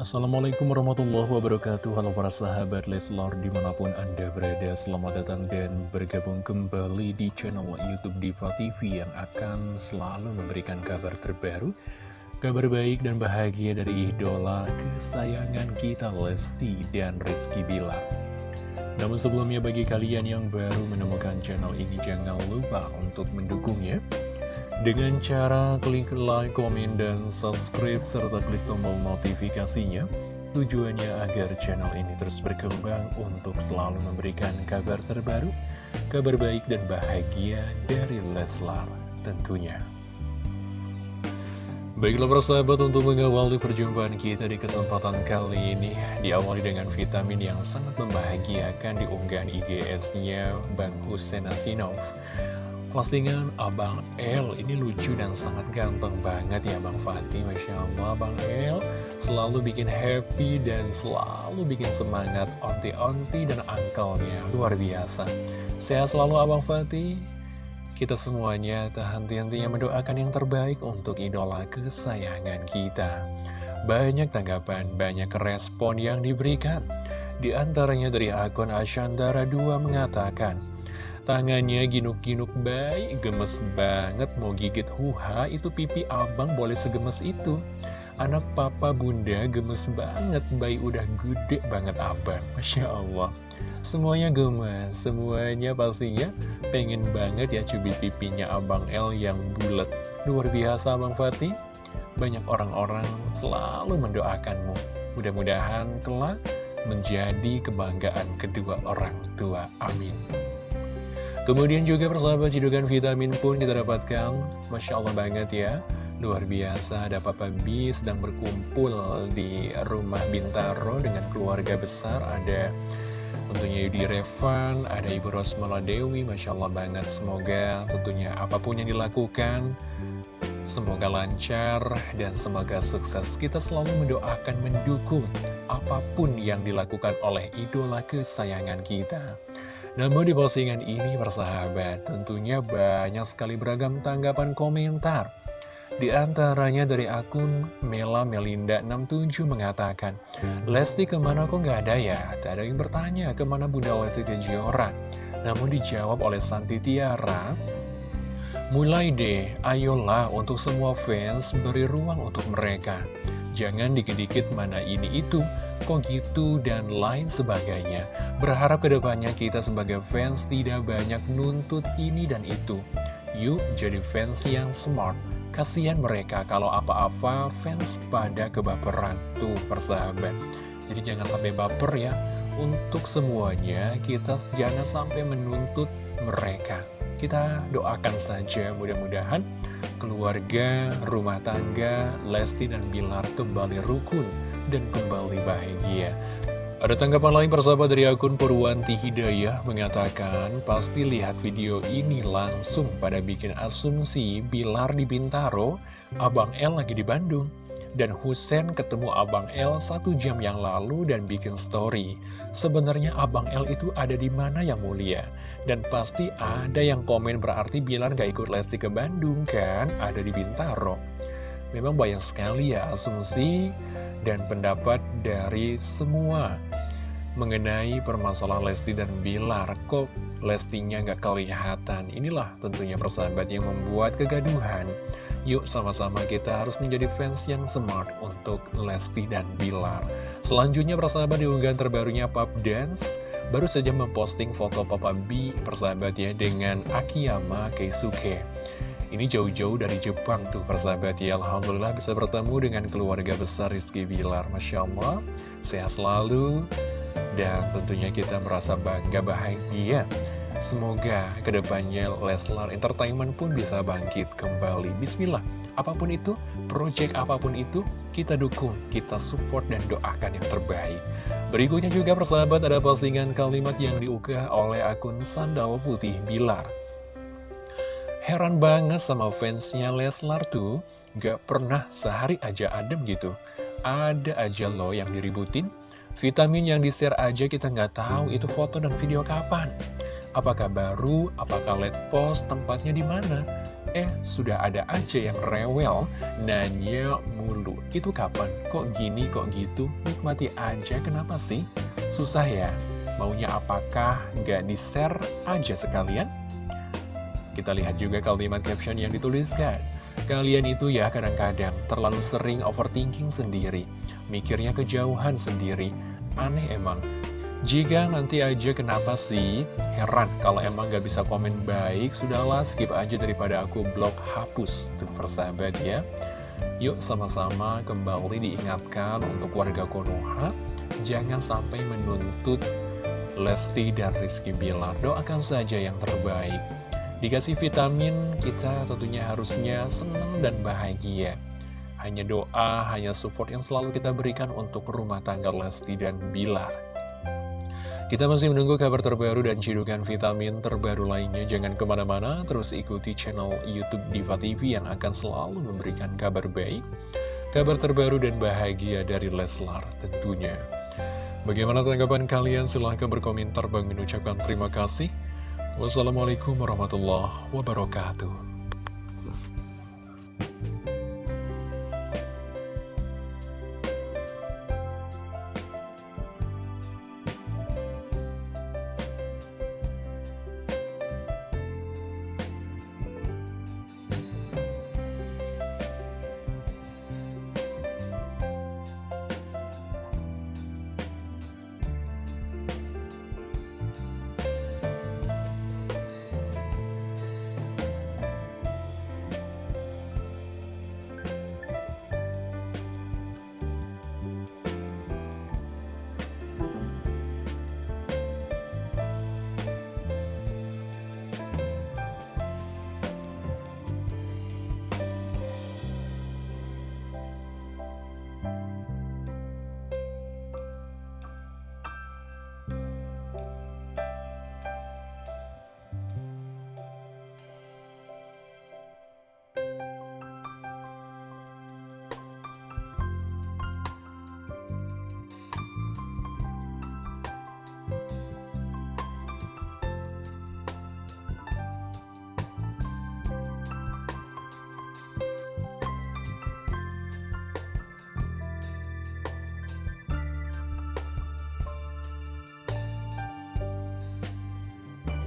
Assalamualaikum warahmatullahi wabarakatuh. Halo para sahabat Leslor di mana pun anda berada Selamat datang dan bergabung kembali di channel Youtube Diva TV Yang akan selalu memberikan kabar terbaru Kabar baik dan bahagia dari idola kesayangan kita Lesti dan Rizky Bilar. Namun sebelumnya bagi kalian yang baru menemukan channel ini Jangan lupa untuk mendukungnya dengan cara klik like, komen, dan subscribe, serta klik tombol notifikasinya. Tujuannya agar channel ini terus berkembang untuk selalu memberikan kabar terbaru, kabar baik dan bahagia dari Leslar tentunya. Baiklah persahabat untuk mengawali perjumpaan kita di kesempatan kali ini Diawali dengan vitamin yang sangat membahagiakan di unggahan IGS-nya Bang Hussein Asinov Postingan Abang El ini lucu dan sangat ganteng banget ya Bang Fatih Masya Allah Bang El selalu bikin happy dan selalu bikin semangat onti-onti dan angkelnya. Luar biasa. Sehat selalu Abang Fatih Kita semuanya tak henti-hentinya mendoakan yang terbaik untuk idola kesayangan kita. Banyak tanggapan, banyak respon yang diberikan. Di antaranya dari akun Ashandara 2 mengatakan Tangannya ginuk-ginuk baik, gemes banget mau gigit huha, itu pipi abang boleh segemes itu. Anak papa bunda gemes banget, bayi udah gede banget abang. Masya Allah. Semuanya gemes, semuanya pastinya pengen banget ya cubit pipinya abang L yang bulat. Luar biasa abang Fatih. Banyak orang-orang selalu mendoakanmu. Mudah-mudahan kelak menjadi kebanggaan kedua orang tua. Amin. Kemudian juga persahabat cidukan vitamin pun kita dapatkan. Masya Allah banget ya. Luar biasa ada Papa B sedang berkumpul di rumah Bintaro dengan keluarga besar. Ada tentunya Yudi Revan, ada Ibu Rosmala Dewi. Masya Allah banget Semoga tentunya apa pun yang dilakukan Semoga lancar dan semoga sukses. Kita selalu mendoakan, mendukung apa pun yang dilakukan oleh idola kesayangan kita namun di postingan ini persahabat tentunya banyak sekali beragam tanggapan komentar. Di antaranya dari akun Mela Melinda 67 mengatakan Lesti ke mana kok nggak ada ya? Tak ada yang bertanya ke mana Bunda Lesti Kejora Namun dijawab oleh Santi Tiara Mulai deh, ayolah untuk semua fans beri ruang untuk mereka. Jangan dikit-dikit mana ini itu kok gitu, dan lain sebagainya. Berharap ke depannya kita sebagai fans tidak banyak nuntut ini dan itu. Yuk jadi fans yang smart. Kasihan mereka kalau apa-apa fans pada kebaperan. Tuh persahabat. Jadi jangan sampai baper ya. Untuk semuanya kita jangan sampai menuntut mereka. Kita doakan saja mudah-mudahan keluarga, rumah tangga, Lesti dan Bilar kembali rukun dan kembali bahagia. Ada tanggapan lain persahabat dari akun Purwanti Hidayah mengatakan pasti lihat video ini langsung pada bikin asumsi Bilar di Bintaro, Abang L lagi di Bandung. Dan Husen ketemu Abang L satu jam yang lalu dan bikin story. Sebenarnya Abang L itu ada di mana yang mulia? Dan pasti ada yang komen berarti Bilar gak ikut Lesti ke Bandung kan? Ada di Bintaro. Memang banyak sekali ya asumsi dan pendapat dari semua mengenai permasalahan Lesti dan Bilar. Kok Lestinya nggak kelihatan? Inilah tentunya persahabat yang membuat kegaduhan. Yuk sama-sama kita harus menjadi fans yang smart untuk Lesti dan Bilar. Selanjutnya persahabat diunggahan terbarunya Pop Dance baru saja memposting foto Papa B persahabatnya dengan Akiyama Keisuke. Ini jauh-jauh dari Jepang tuh persahabat. Ya Alhamdulillah bisa bertemu dengan keluarga besar Rizky Bilar. Masya Allah Sehat selalu. Dan tentunya kita merasa bangga bahagia. Semoga ke depannya Leslar Entertainment pun bisa bangkit kembali. Bismillah Apa pun itu, project apa pun itu Kita dukung, kita support dan doakan yang terbaik. Berikutnya juga persahabat ada postingan kalimat yang diunggah oleh akun Sandawa Putih Bilar Heran banget sama fansnya Leslar tuh, gak pernah sehari aja adem gitu. Ada aja loh yang diributin. Vitamin yang di-share aja kita nggak tahu itu foto dan video kapan. Apakah baru, apakah late post, tempatnya di mana? Eh, sudah ada aja yang rewel, nanya mulu. Itu kapan? Kok gini, kok gitu? Nikmati aja, kenapa sih? Susah ya? Maunya apakah nggak di-share aja sekalian? Kita lihat juga kalimat caption yang dituliskan. Kalian itu ya kadang-kadang terlalu sering overthinking sendiri, mikirnya kejauhan sendiri. Aneh emang, jika nanti aja kenapa sih? Heran kalau emang gak bisa komen baik, sudahlah skip aja daripada aku blok hapus. Tuh persahabat ya. Yuk sama-sama kembali diingatkan untuk warga Konoha, jangan sampai menuntut Lesti dan Rizky Bilar. Doakan saja yang terbaik. Dikasih vitamin, kita tentunya harusnya senang dan bahagia. Hanya doa, hanya support yang selalu kita berikan untuk rumah tangga Lesti dan Bilar. Kita masih menunggu kabar terbaru dan cidukan vitamin terbaru lainnya. Jangan ke mana-mana, terus ikuti channel Youtube Diva TV yang akan selalu memberikan kabar baik, kabar terbaru dan bahagia dari Leslar tentunya. Bagaimana tanggapan kalian? Silahkan berkomentar. Bang mengucapkan terima kasih. Wassalamualaikum warahmatullahi wabarakatuh.